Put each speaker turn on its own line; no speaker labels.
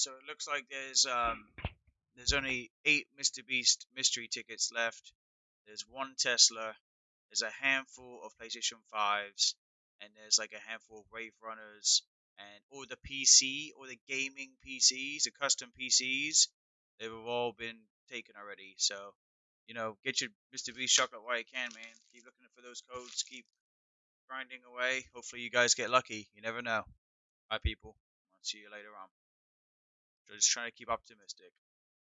so it looks like there's um there's only eight Mr. Beast mystery tickets left. There's one Tesla. There's a handful of PlayStation 5s. And there's like a handful of Wave Runners. And all the PC, or the gaming PCs, the custom PCs, they've all been taken already. So, you know, get your Mr. Beast chocolate while you can, man. Keep looking for those codes. Keep grinding away. Hopefully, you guys get lucky. You never know. Bye, people. I'll see you later on. Just trying to keep optimistic.